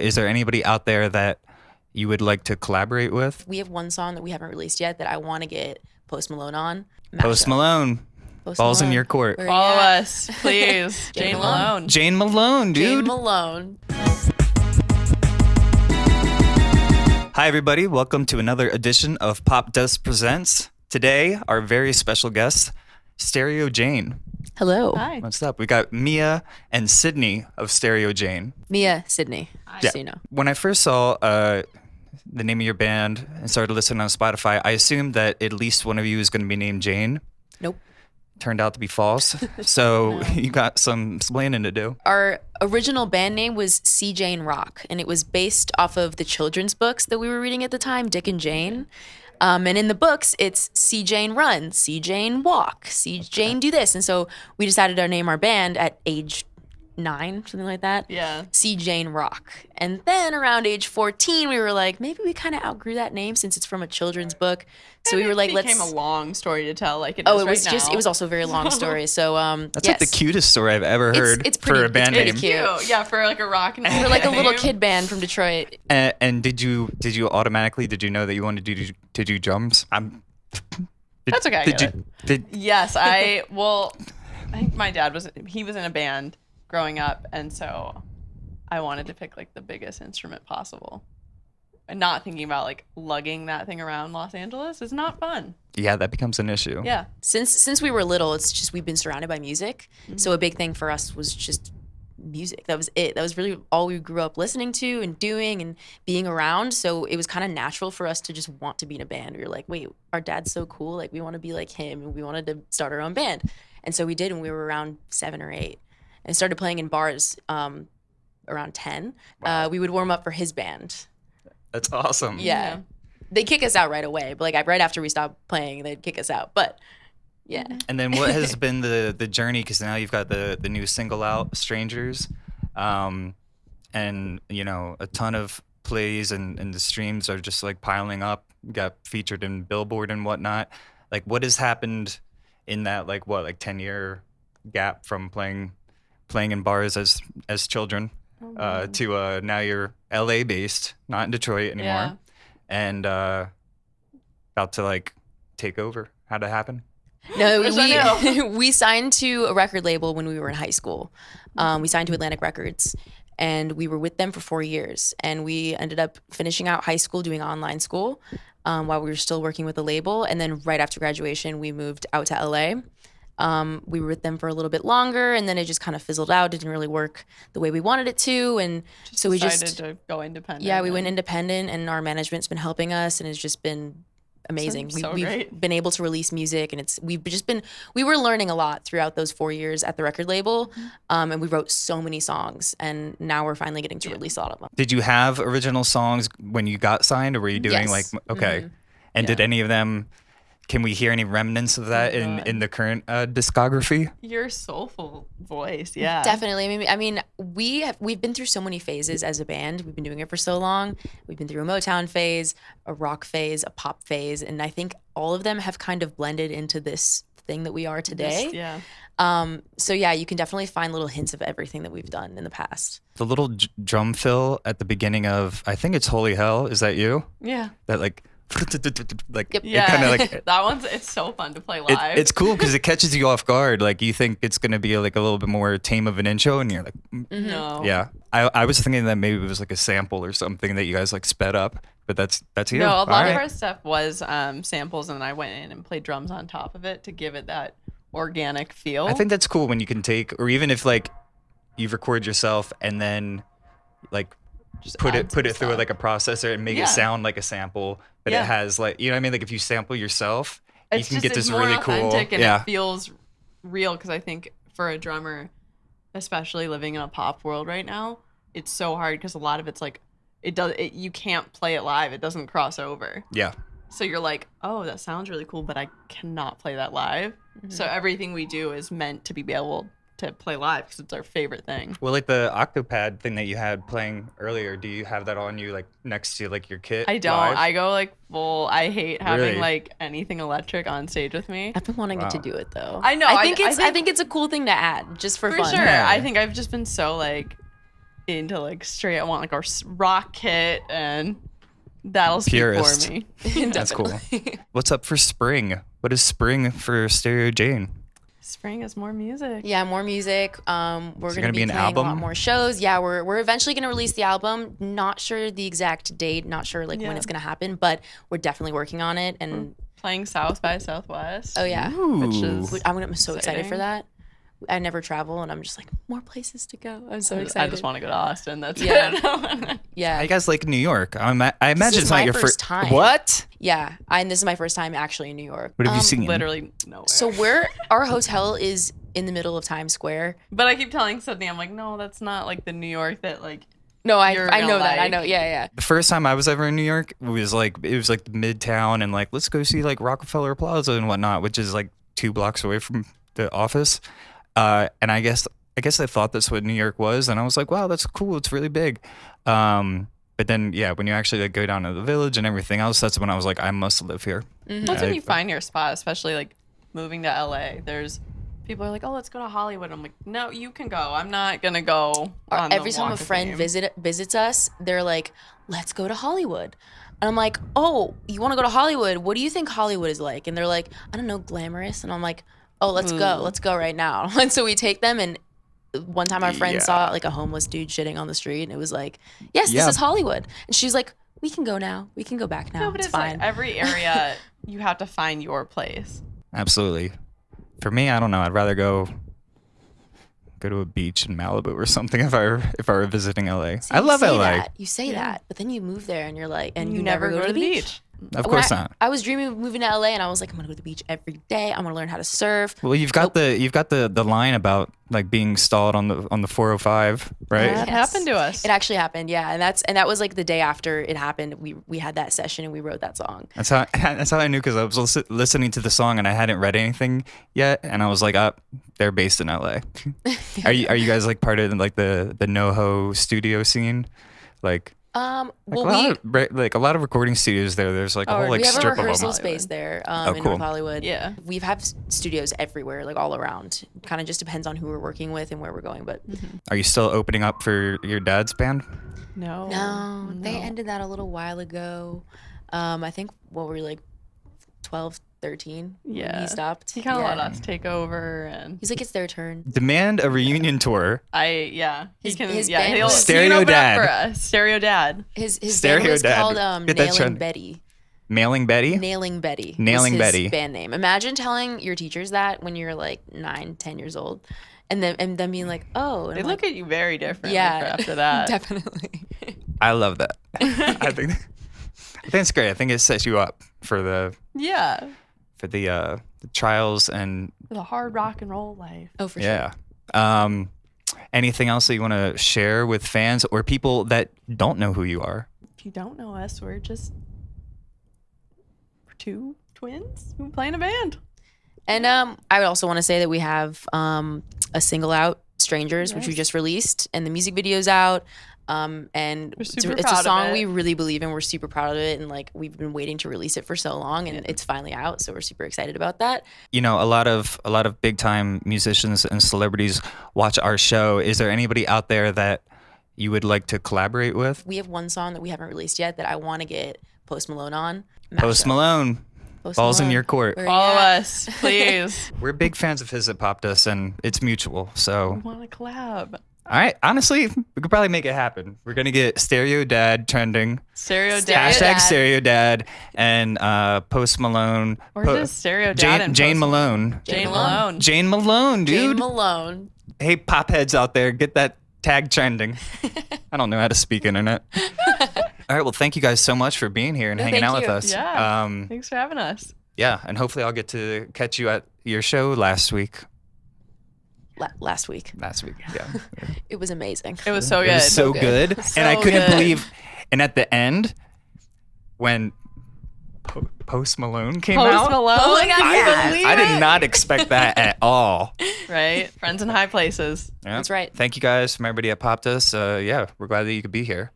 Is there anybody out there that you would like to collaborate with? We have one song that we haven't released yet that I want to get Post Malone on. Post Mashup. Malone. Post Balls in your court. Where Follow you us, please. Jane Jane Malone. Malone. Jane Malone, Jane dude. Malone. Hi, everybody. Welcome to another edition of Pop Dust Presents. Today, our very special guest, Stereo Jane. Hello. Hi. What's up? We got Mia and Sydney of Stereo Jane. Mia Sydney. Yeah. So you know. When I first saw uh, the name of your band and started listening on Spotify, I assumed that at least one of you is going to be named Jane. Nope. Turned out to be false. So you got some explaining to do. Our original band name was See Jane Rock, and it was based off of the children's books that we were reading at the time, Dick and Jane. Um, and in the books, it's See Jane Run, See Jane Walk, See Jane Do This. And so we decided to name our band at age nine, something like that. Yeah. See Jane Rock. And then around age 14, we were like, maybe we kind of outgrew that name since it's from a children's book. So we were like, let's. became a long story to tell, like it Oh, is it was right just, now. it was also a very long story. So, um, That's yes. like the cutest story I've ever heard it's for pretty- a band it's name. pretty cute. Cute. Yeah, for like a rock and We're like a little kid band from Detroit. And, and did you did you automatically did you know that you wanted to do to do drums? I'm. Did, That's okay, I Did get you did Yes, I well, I think my dad was he was in a band growing up, and so I wanted to pick like the biggest instrument possible. And not thinking about like lugging that thing around Los Angeles is not fun. yeah that becomes an issue. Yeah. Since since we were little, it's just we've been surrounded by music. Mm-hmm. So a big thing for us was just music. That was it. That was really all we grew up listening to and doing and being around. So it was kind of natural for us to just want to be in a band. We were like, wait, our dad's so cool. Like we want to be like him, and we wanted to start our own band. And so we did when we were around seven or eight, and started playing in bars. Um, around ten, uh, we would warm up for his band. That's awesome. Yeah. Yeah. They kick us out right away, but like right after we stopped playing, they'd kick us out. But yeah. And then what has been the the journey? Because now you've got the the new single out, "Strangers," um, and you know a ton of plays and and the streams are just like piling up. Got featured in Billboard and whatnot. Like, what has happened in that like what like ten year gap from playing playing in bars as as children uh, to uh, now you're L.A. based, not in Detroit anymore, Yeah. and uh, about to like take over. How'd it happen? No, we we signed to a record label when we were in high school. Um, we signed to Atlantic Records, and we were with them for four years. And we ended up finishing out high school doing online school um, while we were still working with the label. And then right after graduation, we moved out to LA. Um, we were with them for a little bit longer, and then it just kind of fizzled out. It didn't really work the way we wanted it to, and so we Decided just to go independent. yeah, we went independent, and our management's been helping us, and it's just been amazing. So we, great. have been able to release music, and it's we've just been we were learning a lot throughout those four years at the record label, Mm-hmm. um, and we wrote so many songs, and now we're finally getting to release a lot of them. Did you have original songs when you got signed, or were you doing Yes. like okay? And did any of them? Can we hear any remnants of that in in the current uh, discography? your soulful voice. Yeah. Definitely. I mean, I mean, we have we've been through so many phases as a band. We've been doing it for so long. We've been through a Motown phase, a rock phase, a pop phase, and I think all of them have kind of blended into this thing that we are today. Just- yeah. Um, so yeah, you can definitely find little hints of everything that we've done in the past. The little j- drum fill at the beginning of I think it's Holy Hell. Is that you? Yeah. That like like Yep. it Yeah. kind of like. that one's it's so fun to play It, live. it's cool because it catches you off guard. Like you think it's gonna be like a little bit more tame of an intro, and you're like, mm, no. yeah. I, I was thinking that maybe it was like a sample or something that you guys like sped up, but that's that's you. No, a lot of our stuff was um, samples, and then I went in and played drums on top of it to give it that organic feel. I think that's cool when you can take, or even if like you record yourself and then like Just put it put it through stuff. like a processor and make Yeah. it sound like a sample, but Yeah. it has like you know what I mean. Like if you sample yourself, it's you can just, get this more really cool. and Yeah, it feels real because I think for a drummer, especially living in a pop world right now, it's so hard because a lot of it's like it does it, you can't play it live. It doesn't cross over. yeah. So you're like, oh, that sounds really cool, but I cannot play that live. Mm-hmm. So everything we do is meant to be able to play live because it's our favorite thing. Well, like the Octopad thing that you had playing earlier, do you have that on you like next to like your kit? I don't. live? I go like full. I hate having Really? like anything electric on stage with me. I've been wanting it to do it though. I know, I I- think I it's. I think- think, it's a cool thing to add just for, For fun. sure. Yeah. I think I've just been so like into like straight. I want like our s- rock kit, and that'll speak Purist. for me. That's cool. What's up for spring? What is spring for Stereo Jane? Spring is more music. Yeah, more music. Um, we're gonna, gonna be be, an playing a lot album? more shows. Yeah, we're we're eventually gonna release the album. Not sure the exact date. Not sure like when it's gonna happen, but we're definitely working on it. And Playing South by Southwest. oh yeah, Which is I'm, I'm so excited for that. I never travel, and I'm just like more places to go. I'm so excited. I just want to go to Austin. That's Yeah. it. yeah, How you guys like New York? I, ima- I imagine it's not your first first time. What? yeah. I, and this is my first time actually in New York. What have you Um, seen? Literally nowhere. So we're our hotel is in the middle of Times Square. but I keep telling Sydney, I'm like, no, that's not like the New York that like. No, I You're I gonna know that. I know. Yeah, yeah. The first time I was ever in New York was like it was like midtown and like let's go see like Rockefeller Plaza and whatnot, which is like two blocks away from the office. Uh, and I guess I guess I thought that's what New York was, and I was like, wow, that's cool. It's really big. Um, but then yeah, when you actually like go down to the village and everything else, that's when I was like, I must live here. That's I- when you find your spot, especially like moving to LA. There's people are like, oh, let's go to Hollywood. I'm like, no, you can go. I'm not gonna go. Our- on the every time a friend visit visits us, they're like, "Let's go to Hollywood," and I'm like, "Oh, you want to go to Hollywood? What do you think Hollywood is like?" And they're like, "I don't know, glamorous," and I'm like, "Oh, let's go, hmm. let's go right now." And so we take them, and one time our friend Yeah. saw like a homeless dude shitting on the street, and it was like, "Yes, Yeah. this is Hollywood," and she's like, "We can go now. We can go back now. No, but it's, it's, like fine." every area you have to find your place. Absolutely. For me, I don't know. I'd rather go go to a beach in Malibu or something if I were if I were visiting LA. See, I love say LA. That. You say that, but then you move there, and you're like, and you, never go, to the beach. Of When course I, not. I was dreaming of moving to LA, and I was like, I'm gonna go to the beach every day. I'm gonna learn how to surf. Well, you've got the you've got the the line about like being stalled on the on the 405, right? That Yes. happened to us. It actually happened, yeah, and that's and that was like the day after it happened. We we had that session and we wrote that song. That's how that's how I knew because I was lis- listening to the song and I hadn't read anything yet, and I was like, "Up, they're based in LA." are you are you guys like part of like the the NoHo studio scene? Like, Um, like well, a lot we of, like a lot of recording studios there. There's like a whole we like we have a strip of rehearsal them. space there um, Oh, in cool. North Hollywood. Yeah. we have s- studios everywhere, like all around. Kind of just depends on who we're working with and where we're going. But Are you still opening up for your dad's band? no. no, they ended that a little while ago. Um, I think what were we like 12, 13? when Yeah. he stopped. He kind of yeah. let us take over, and He's like, it's their turn. Demand a reunion tour. I yeah. His- he can his yeah. band He'll, was- he can Stereo open Dad. for us. Stereo Dad. His his Stereo band was Dad. called um, Get Nailing trend. Betty. Mailing Betty. Nailing Betty. Nailing his Betty. Band name. Imagine telling your teachers that when you're like nine, ten years old, and then and then being like, oh, and They I'm look like, at you very differently yeah. after that. definitely. I love that. I think I think it's great. I think it sets you up for the yeah. For the uh the trials and The hard rock and roll life. oh, for sure. yeah. Um anything else that you want to share with fans or people that don't know who you are? If you don't know us, we're just two twins who play in a band. And um, I would also want to say that we have um a single out, "Strangers," which we just released, and the music video's out. Um, and We're it's, super it's proud a song it. we really believe in. We're super proud of it, and like we've been waiting to release it for so long, and it's finally out. So we're super excited about that. You know, a lot of a lot of big time musicians and celebrities watch our show. Is there anybody out there that you would like to collaborate with? We have one song that we haven't released yet that I want to get Post Malone on. Post Malone. Post Balls in your court. Where Follow you at? us, please. We're big fans of his at Popdust and it's mutual. So we want to collab. All right. Honestly, we could probably make it happen. We're gonna get Stereo Dad trending. Stereo Dad. Hashtag Stereo Dad and uh, Post Malone. Or Po- just Stereo Dad Jane, and Jane Post- Malone. Jane Jane Malone. Jane Malone, dude. Jane. Malone. hey, pop heads out there, get that tag trending. I don't know how to speak internet. All right. Well, thank you guys so much for being here and No, hanging thank out with you. us. Yeah. Um, Thanks for having us. yeah. And hopefully, I'll get to catch you at your show last week. La- last week, Last week. Yeah. it was amazing. It was so It good. was so good. good. and I couldn't good. believe. And at the end, when po- Post Malone came Post out, Malone. Oh my God, I, yeah. did, I did not expect that at all. Right? Friends in high places. Yeah. That's right. Thank you guys from everybody at Popdust. Uh, yeah, we're glad that you could be here.